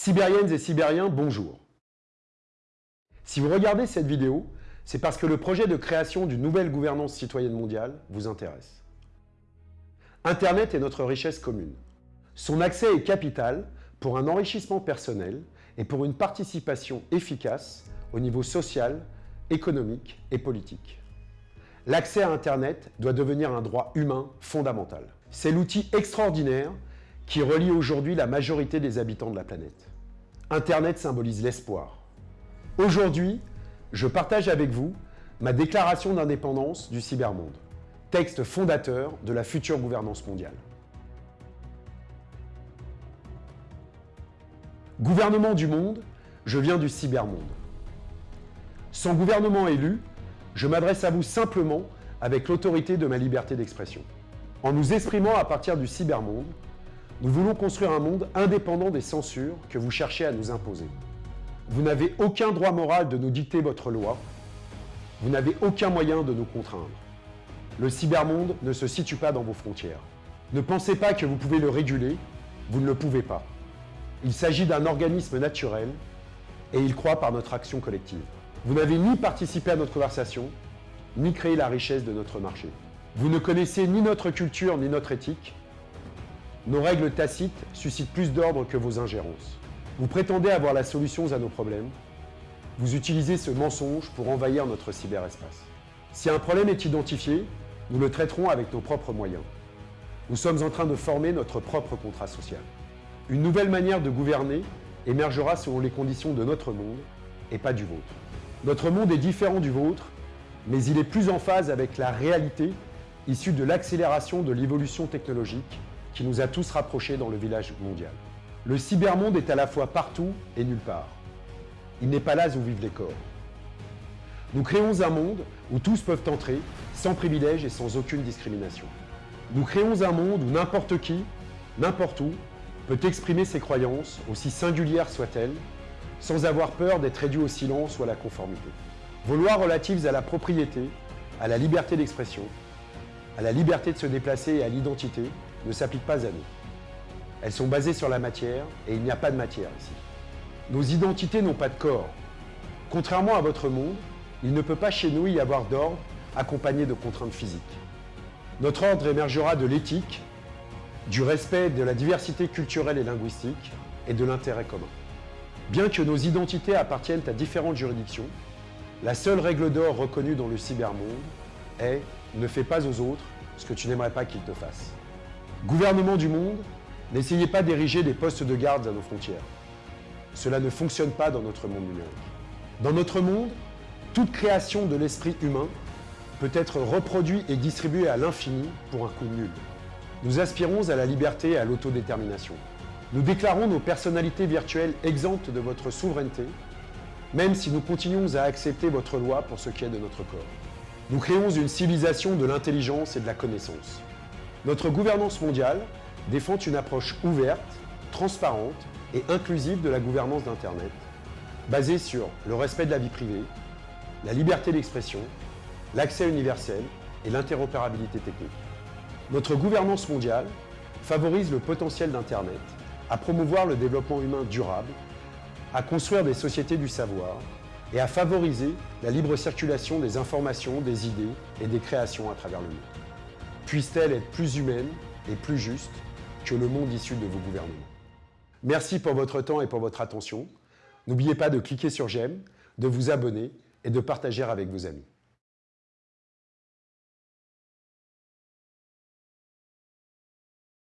Sibériennes et Sibériens, bonjour. Si vous regardez cette vidéo, c'est parce que le projet de création d'une nouvelle gouvernance citoyenne mondiale vous intéresse. Internet est notre richesse commune. Son accès est capital pour un enrichissement personnel et pour une participation efficace au niveau social, économique et politique. L'accès à Internet doit devenir un droit humain fondamental. C'est l'outil extraordinaire qui relie aujourd'hui la majorité des habitants de la planète. Internet symbolise l'espoir. Aujourd'hui, je partage avec vous ma déclaration d'indépendance du cybermonde, texte fondateur de la future gouvernance mondiale. Gouvernement du monde, je viens du cybermonde. Sans gouvernement élu, je m'adresse à vous simplement avec l'autorité de ma liberté d'expression. En nous exprimant à partir du cybermonde, nous voulons construire un monde indépendant des censures que vous cherchez à nous imposer. Vous n'avez aucun droit moral de nous dicter votre loi. Vous n'avez aucun moyen de nous contraindre. Le cybermonde ne se situe pas dans vos frontières. Ne pensez pas que vous pouvez le réguler, vous ne le pouvez pas. Il s'agit d'un organisme naturel et il croit par notre action collective. Vous n'avez ni participé à notre conversation, ni créé la richesse de notre marché. Vous ne connaissez ni notre culture ni notre éthique, nos règles tacites suscitent plus d'ordre que vos ingérences. Vous prétendez avoir la solution à nos problèmes. Vous utilisez ce mensonge pour envahir notre cyberespace. Si un problème est identifié, nous le traiterons avec nos propres moyens. Nous sommes en train de former notre propre contrat social. Une nouvelle manière de gouverner émergera selon les conditions de notre monde et pas du vôtre. Notre monde est différent du vôtre, mais il est plus en phase avec la réalité issue de l'accélération de l'évolution technologique qui nous a tous rapprochés dans le village mondial. Le cybermonde est à la fois partout et nulle part. Il n'est pas là où vivent les corps. Nous créons un monde où tous peuvent entrer, sans privilèges et sans aucune discrimination. Nous créons un monde où n'importe qui, n'importe où, peut exprimer ses croyances, aussi singulières soient-elles, sans avoir peur d'être réduit au silence ou à la conformité. Vos lois relatives à la propriété, à la liberté d'expression, à la liberté de se déplacer et à l'identité ne s'appliquent pas à nous. Elles sont basées sur la matière et il n'y a pas de matière ici. Nos identités n'ont pas de corps. Contrairement à votre monde, il ne peut pas chez nous y avoir d'ordre accompagné de contraintes physiques. Notre ordre émergera de l'éthique, du respect de la diversité culturelle et linguistique et de l'intérêt commun. Bien que nos identités appartiennent à différentes juridictions, la seule règle d'or reconnue dans le cybermonde est « ne fais pas aux autres ce que tu n'aimerais pas qu'ils te fassent ». Gouvernement du monde, n'essayez pas d'ériger des postes de garde à nos frontières. Cela ne fonctionne pas dans notre monde numérique. Dans notre monde, toute création de l'esprit humain peut être reproduite et distribuée à l'infini pour un coût nul. Nous aspirons à la liberté et à l'autodétermination. Nous déclarons nos personnalités virtuelles exemptes de votre souveraineté, même si nous continuons à accepter votre loi pour ce qui est de notre corps. Nous créons une civilisation de l'intelligence et de la connaissance. Notre gouvernance mondiale défend une approche ouverte, transparente et inclusive de la gouvernance d'Internet, basée sur le respect de la vie privée, la liberté d'expression, l'accès universel et l'interopérabilité technique. Notre gouvernance mondiale favorise le potentiel d'Internet à promouvoir le développement humain durable, à construire des sociétés du savoir et à favoriser la libre circulation des informations, des idées et des créations à travers le monde puisse-t-elle être plus humaine et plus juste que le monde issu de vos gouvernements? Merci pour votre temps et pour votre attention. N'oubliez pas de cliquer sur j'aime, de vous abonner et de partager avec vos amis.